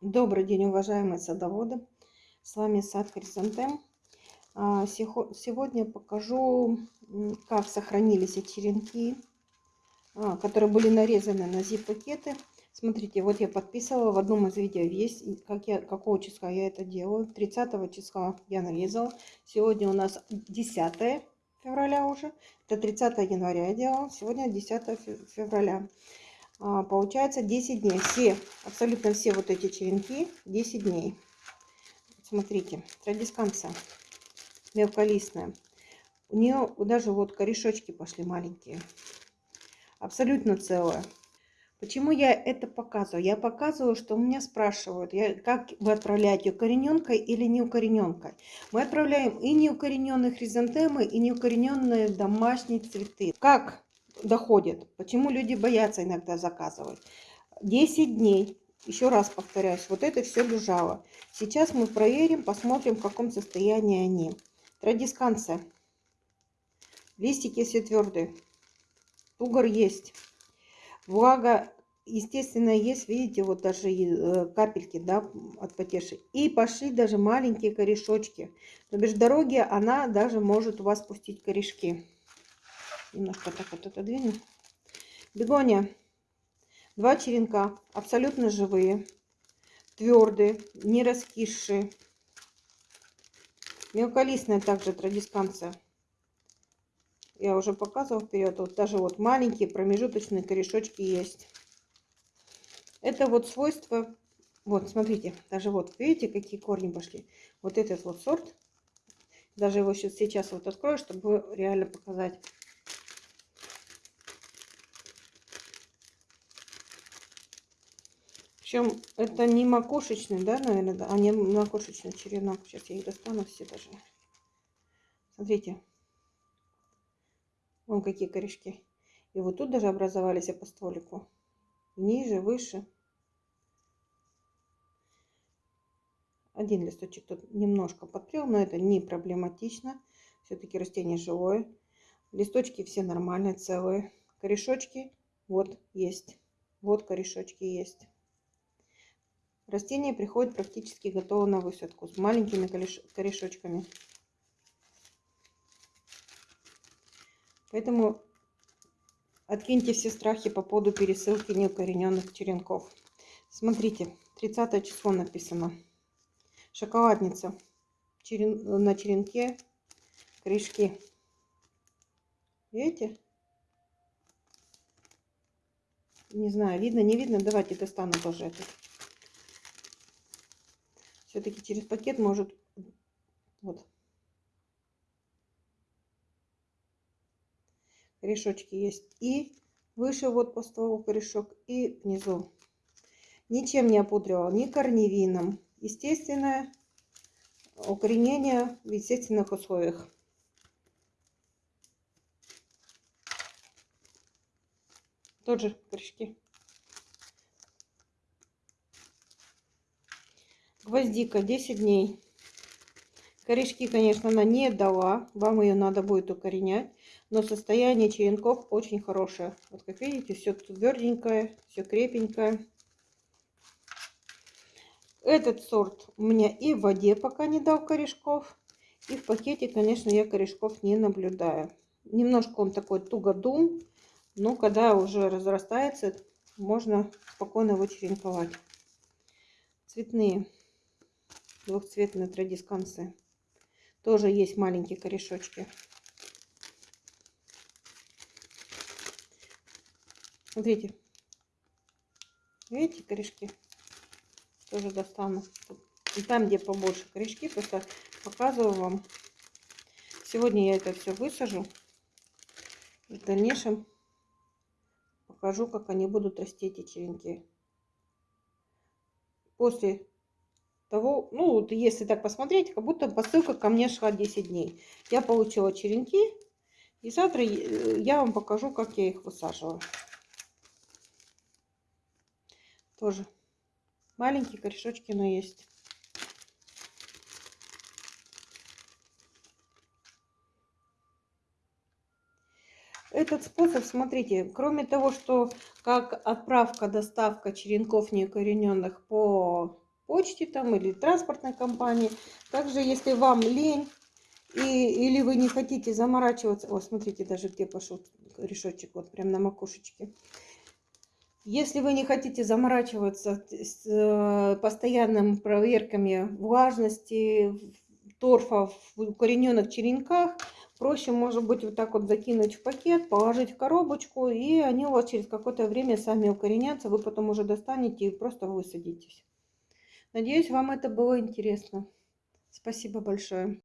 Добрый день, уважаемые садоводы! С вами сад Хризантем. А, сегодня покажу, как сохранились черенки, а, которые были нарезаны на zip-пакеты. Смотрите, вот я подписывала в одном из видео, есть, как я, какого числа я это делаю. 30 числа я нарезала. Сегодня у нас 10 февраля уже. Это 30 января я делала. Сегодня 10 февраля. А, получается 10 дней. Все, абсолютно все вот эти черенки 10 дней. Смотрите, традисканция мелколистная. У нее даже вот корешочки пошли маленькие. Абсолютно целая. Почему я это показываю? Я показываю, что у меня спрашивают, я, как вы отправляете укорененкой или неукорененкой. Мы отправляем и неукорененные хризантемы, и неукорененные домашние цветы. Как доходит. Почему люди боятся иногда заказывать. 10 дней. Еще раз повторяюсь, вот это все лежало. Сейчас мы проверим, посмотрим, в каком состоянии они. Традисканция. Листики все твердые. Тугор есть. Влага, естественно, есть. Видите, вот даже э, капельки да, от потеши. И пошли даже маленькие корешочки. То бишь дороги она даже может у вас пустить корешки немножко так вот отодвину. Бегония. Два черенка, абсолютно живые, твердые, не раскисшие. Мелколистная также традисканция. Я уже показывал вперед. Вот даже вот маленькие промежуточные корешочки есть. Это вот свойство. Вот, смотрите, даже вот, видите, какие корни пошли. Вот этот вот сорт. Даже его сейчас вот открою, чтобы реально показать. Причем это не макушечный, да, наверное, да? а не макушечный черенок. Сейчас я их достану все даже. Смотрите. Вон какие корешки. И вот тут даже образовались по стволику. Ниже, выше. Один листочек тут немножко подпрел, но это не проблематично. Все-таки растение живое. Листочки все нормальные, целые. Корешочки вот есть. Вот корешочки есть. Растение приходит практически готово на высадку с маленькими корешочками. Поэтому откиньте все страхи по поводу пересылки неукорененных черенков. Смотрите, 30 число написано. Шоколадница. Черен... На черенке корешки. Видите? Не знаю, видно, не видно. Давайте достану тоже этот. Все-таки через пакет может... Вот. Корешочки есть. И выше вот по стволу корешок, и внизу. Ничем не опудривал, ни корневином. Естественное укоренение в естественных условиях. Тот же корешки. Гвоздика 10 дней. Корешки, конечно, она не дала. Вам ее надо будет укоренять. Но состояние черенков очень хорошее. Вот как видите, все тверденькое, все крепенькое. Этот сорт у меня и в воде пока не дал корешков. И в пакете, конечно, я корешков не наблюдаю. Немножко он такой тугодум. Но когда уже разрастается, можно спокойно его черенковать. Цветные двухцветные традисканцы. Тоже есть маленькие корешочки. Смотрите. Видите корешки? Тоже достану. И там, где побольше корешки, просто показываю вам. Сегодня я это все высажу. В дальнейшем покажу, как они будут расти, эти черенки. После того, ну, вот если так посмотреть, как будто посылка ко мне шла 10 дней. Я получила черенки, и завтра э, я вам покажу, как я их высаживаю. Тоже маленькие корешочки, но есть. Этот способ, смотрите, кроме того, что как отправка, доставка черенков неукорененных по почте там или транспортной компании. Также, если вам лень и, или вы не хотите заморачиваться... О, смотрите, даже где пошел решетчик, вот прям на макушечке. Если вы не хотите заморачиваться с э, постоянными проверками влажности, торфа в укорененных черенках, проще, может быть, вот так вот закинуть в пакет, положить в коробочку, и они у вас через какое-то время сами укоренятся, вы потом уже достанете и просто высадитесь. Надеюсь, вам это было интересно. Спасибо большое.